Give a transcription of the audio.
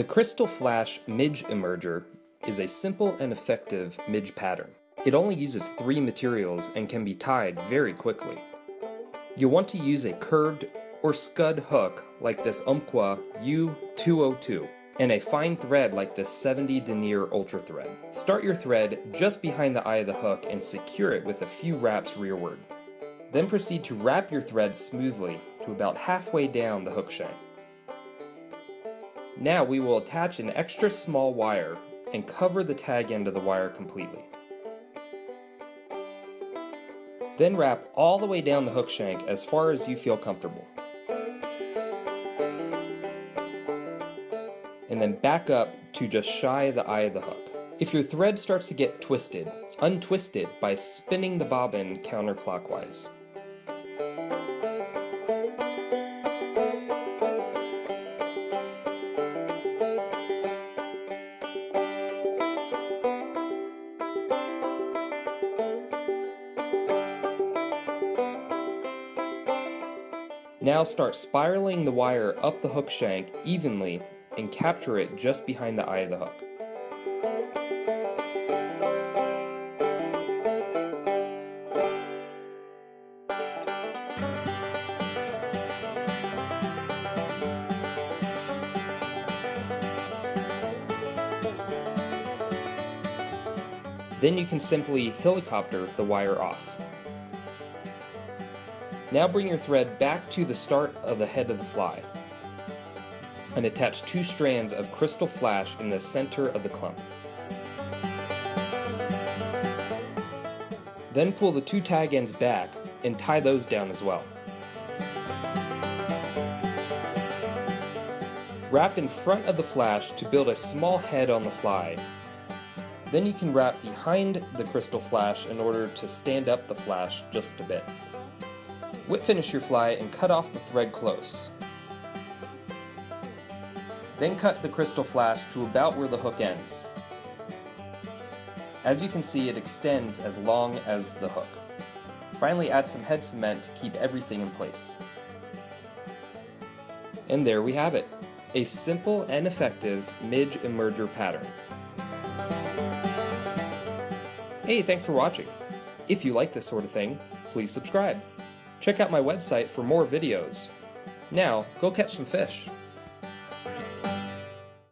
The Crystal Flash Midge Emerger is a simple and effective midge pattern. It only uses three materials and can be tied very quickly. You'll want to use a curved or scud hook like this Umpqua U202 and a fine thread like this 70 denier ultra thread. Start your thread just behind the eye of the hook and secure it with a few wraps rearward. Then proceed to wrap your thread smoothly to about halfway down the hook shank. Now we will attach an extra small wire and cover the tag end of the wire completely. Then wrap all the way down the hook shank as far as you feel comfortable. And then back up to just shy of the eye of the hook. If your thread starts to get twisted, untwist it by spinning the bobbin counterclockwise. Now start spiraling the wire up the hook shank evenly and capture it just behind the eye of the hook. Then you can simply helicopter the wire off. Now bring your thread back to the start of the head of the fly and attach two strands of crystal flash in the center of the clump. Then pull the two tag ends back and tie those down as well. Wrap in front of the flash to build a small head on the fly. Then you can wrap behind the crystal flash in order to stand up the flash just a bit. Whip finish your fly and cut off the thread close. Then cut the crystal flash to about where the hook ends. As you can see, it extends as long as the hook. Finally add some head cement to keep everything in place. And there we have it, a simple and effective midge emerger pattern. Hey, thanks for watching. If you like this sort of thing, please subscribe. Check out my website for more videos. Now, go catch some fish.